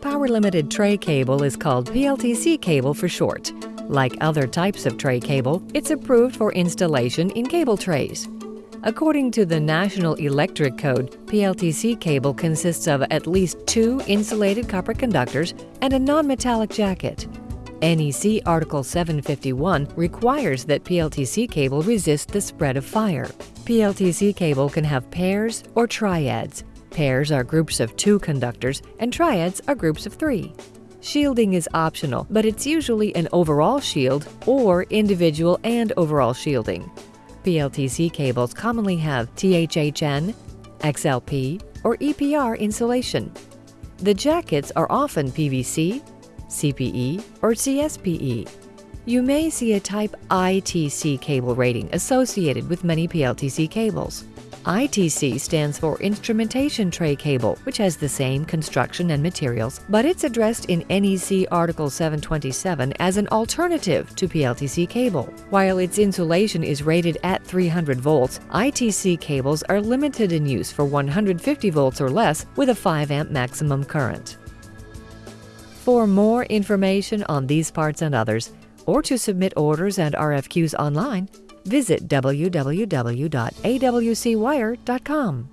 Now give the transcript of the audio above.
Power limited tray cable is called PLTC cable for short. Like other types of tray cable, it's approved for installation in cable trays. According to the National Electric Code, PLTC cable consists of at least two insulated copper conductors and a non-metallic jacket. NEC Article 751 requires that PLTC cable resist the spread of fire. PLTC cable can have pairs or triads. Pairs are groups of two conductors and triads are groups of three. Shielding is optional, but it's usually an overall shield or individual and overall shielding. PLTC cables commonly have THHN, XLP, or EPR insulation. The jackets are often PVC, CPE, or CSPE. You may see a type ITC cable rating associated with many PLTC cables. ITC stands for Instrumentation Tray Cable, which has the same construction and materials, but it's addressed in NEC Article 727 as an alternative to PLTC cable. While its insulation is rated at 300 volts, ITC cables are limited in use for 150 volts or less with a 5 amp maximum current. For more information on these parts and others, or to submit orders and RFQs online, visit www.awcwire.com.